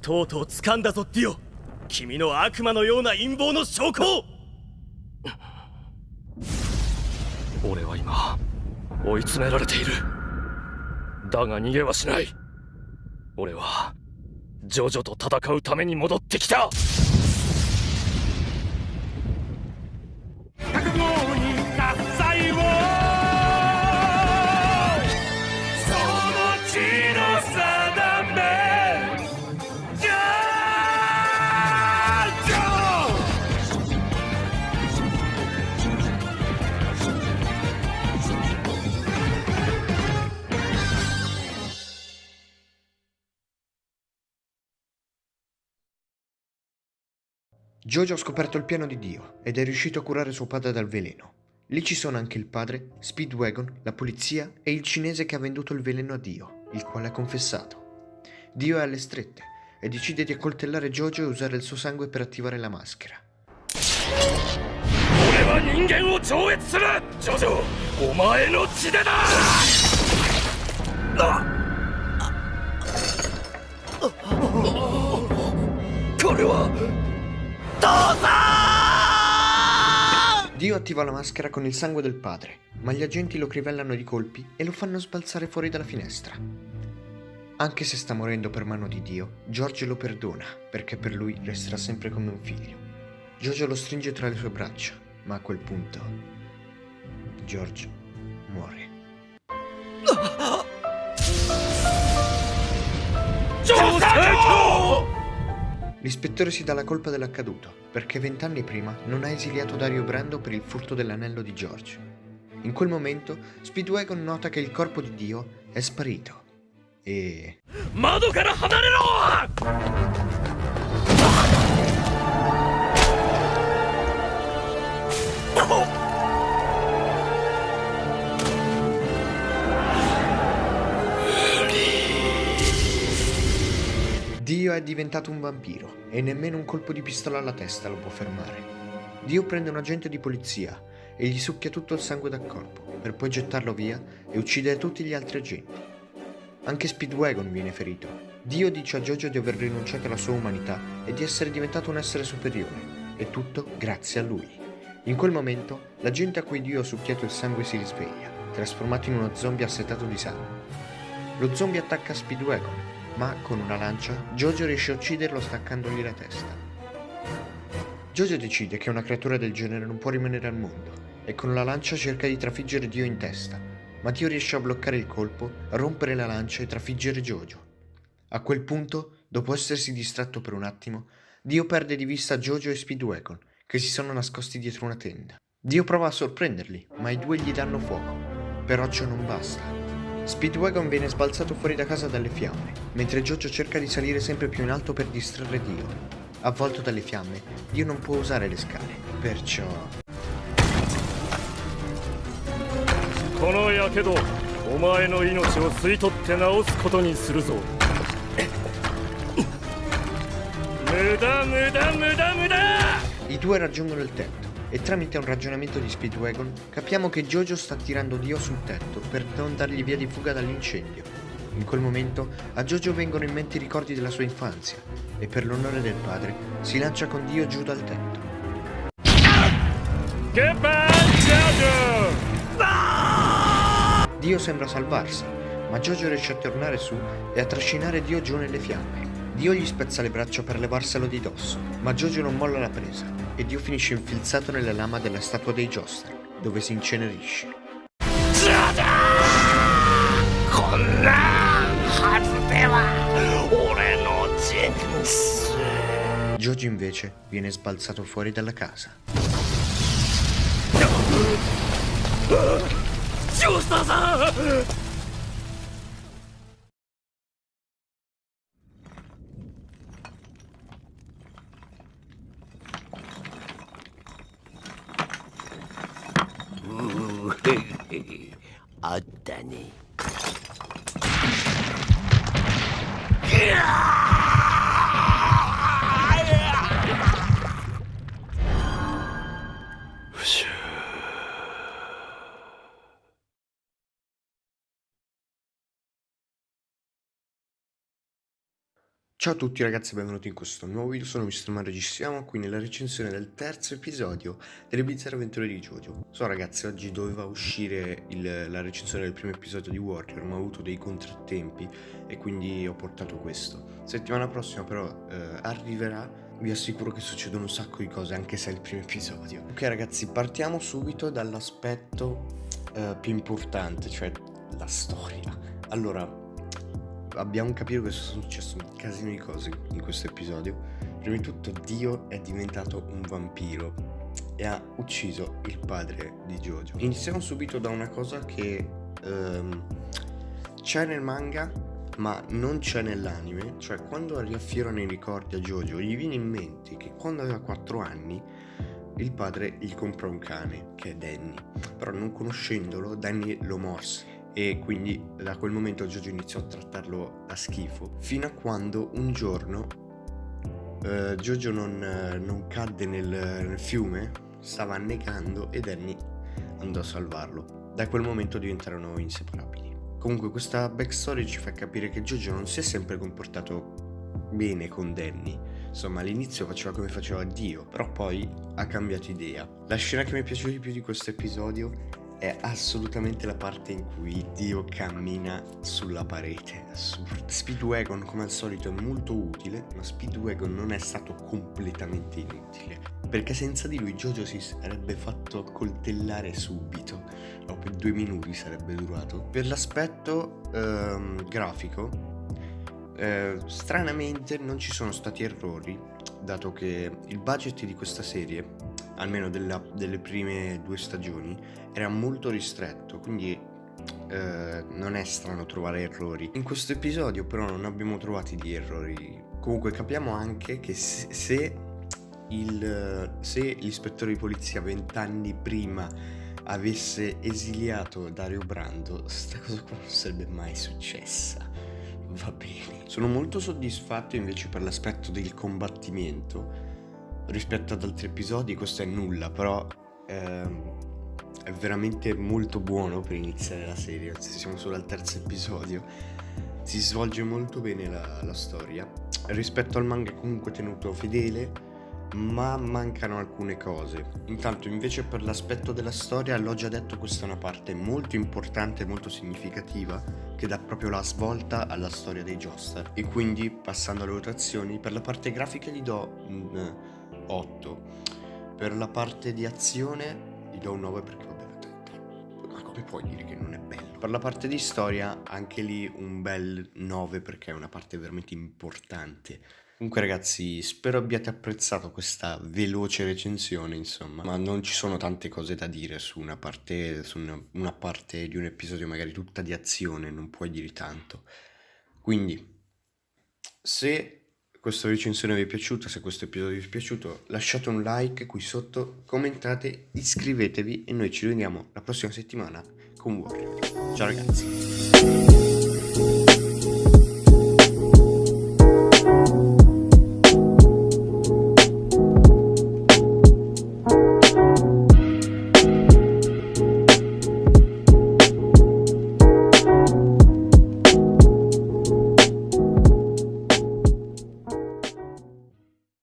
とうとう掴んだぞディオ。君の悪魔のような陰謀の証拠を。俺は今追い詰められている。だが逃げはしない。俺はジョジョと戦うために戻ってきた。Jojo ha scoperto il piano di Dio ed è riuscito a curare suo padre dal veleno. Lì ci sono anche il padre, Speedwagon, la polizia e il cinese che ha venduto il veleno a Dio, il quale ha confessato. Dio è alle strette e decide di accoltellare Jojo e usare il suo sangue per attivare la maschera. 俺 pietosa! Dio attiva la maschera con il sangue del padre, ma gli agenti lo crivellano di colpi e lo fanno sbalzare fuori dalla finestra. Anche se sta morendo per mano di Dio, George lo perdona, perché per lui resterà sempre come un figlio. Giorgio lo stringe tra le sue braccia, ma a quel punto George muore. Giuseppe! L'ispettore si dà la colpa dell'accaduto, perché vent'anni prima non ha esiliato Dario Brando per il furto dell'anello di George. In quel momento, Speedwagon nota che il corpo di Dio è sparito. E... Mado cara hanarero! Oh! È diventato un vampiro e nemmeno un colpo di pistola alla testa lo può fermare. Dio prende un agente di polizia e gli succhia tutto il sangue dal corpo per poi gettarlo via e uccidere tutti gli altri agenti. Anche Speedwagon viene ferito. Dio dice a Jojo di aver rinunciato alla sua umanità e di essere diventato un essere superiore, e tutto grazie a lui. In quel momento, l'agente a cui Dio ha succhiato il sangue si risveglia, trasformato in uno zombie assetato di sangue. Lo zombie attacca Speedwagon, ma con una lancia Jojo riesce a ucciderlo staccandogli la testa. Jojo decide che una creatura del genere non può rimanere al mondo e con la lancia cerca di trafiggere Dio in testa, ma Dio riesce a bloccare il colpo, rompere la lancia e trafiggere Jojo. A quel punto, dopo essersi distratto per un attimo, Dio perde di vista Jojo e Speedwagon, che si sono nascosti dietro una tenda. Dio prova a sorprenderli, ma i due gli danno fuoco. Però ciò non basta. Speedwagon viene sbalzato fuori da casa dalle fiamme, mentre Jojo cerca di salire sempre più in alto per distrarre Dio. Avvolto dalle fiamme, Dio non può usare le scale, perciò... このやけどお前の命を吸い取って治すことにするぞ無駄無駄無駄無駄 I due raggiungono il tetto e tramite un ragionamento di Speedwagon capiamo che Jojo sta tirando Dio sul tetto per non dargli via di fuga dall'incendio. In quel momento a Jojo vengono in mente i ricordi della sua infanzia e per l'onore del padre si lancia con Dio giù dal tetto. Get back, Jojo! Dio sembra salvarsi, ma Jojo riesce a tornare su e a trascinare Dio giù nelle fiamme. Dio gli spezza le braccia per levarselo di dosso, ma Giorgio non molla la presa e Dio finisce infilzato nella lama della statua dei Joster, dove si incenerisce. Giorgio invece viene sbalzato fuori dalla casa. Giusto! 어떠니? Ciao a tutti ragazzi e benvenuti in questo nuovo video, sono Mr. Mario, ci siamo qui nella recensione del terzo episodio delle bizzarre avventure di Jojo. So ragazzi, oggi doveva uscire il, la recensione del primo episodio di Warrior, ma ho avuto dei contrattempi e quindi ho portato questo. Settimana prossima però eh, arriverà, vi assicuro che succedono un sacco di cose anche se è il primo episodio. Ok ragazzi, partiamo subito dall'aspetto eh, più importante, cioè la storia. Allora, abbiamo capito che sono successe un casino di cose in questo episodio. Prima di tutto Dio è diventato un vampiro e ha ucciso il padre di Jojo. Iniziamo subito da una cosa che um, c'è nel manga ma non c'è nell'anime, cioè quando riaffiorano i ricordi a Jojo gli viene in mente che quando aveva 4 anni il padre gli comprò un cane che è Danny, però non conoscendolo Danny lo morse e quindi da quel momento Jojo iniziò a trattarlo a schifo. Fino a quando un giorno uh, Jojo non, uh, non cadde nel, nel, fiume stava annegando e Danny andò a salvarlo. Da quel momento diventarono inseparabili. Comunque questa backstory ci fa capire che Jojo non si è sempre comportato bene con Danny. Insomma all'inizio faceva come faceva Dio però poi ha cambiato idea. La scena che mi è piaciuta di più di questo episodio è assolutamente la parte in cui Dio cammina sulla parete. Assurdo. Speedwagon, come al solito, è molto utile, ma Speedwagon non è stato completamente inutile. Perché senza di lui Jojo si sarebbe fatto coltellare subito. O per due minuti sarebbe durato. Per l'aspetto ehm, grafico, eh, stranamente non ci sono stati errori, dato che il budget di questa serie almeno della, delle prime due stagioni, era molto ristretto, quindi eh, non è strano trovare errori. In questo episodio però non abbiamo trovati di errori. Comunque capiamo anche che se, il, se l'ispettore di polizia vent'anni prima avesse esiliato Dario Brando, sta cosa qua non sarebbe mai successa. Va bene. Sono molto soddisfatto invece per l'aspetto del combattimento rispetto ad altri episodi questo è nulla, però ehm, è veramente molto buono per iniziare la serie, siamo solo al terzo episodio, si svolge molto bene la, la storia, rispetto al manga è comunque tenuto fedele, ma mancano alcune cose. Intanto invece per l'aspetto della storia, l'ho già detto, questa è una parte molto importante molto significativa che dà proprio la svolta alla storia dei Joestar. E quindi, passando alle votazioni, per la parte grafica gli do un 8. Per la parte di azione gli do un 9 perché vabbè, ma come puoi dire che non è bello? Per la parte di storia anche lì un bel 9 perché è una parte veramente importante. Comunque ragazzi, spero abbiate apprezzato questa veloce recensione, insomma, ma non ci sono tante cose da dire su una parte, su una, una parte di un episodio magari tutta di azione, non puoi dire tanto. Quindi, se questa recensione vi è piaciuta, se questo episodio vi è piaciuto lasciate un like qui sotto, commentate, iscrivetevi e noi ci vediamo la prossima settimana con Warrior. Ciao ragazzi!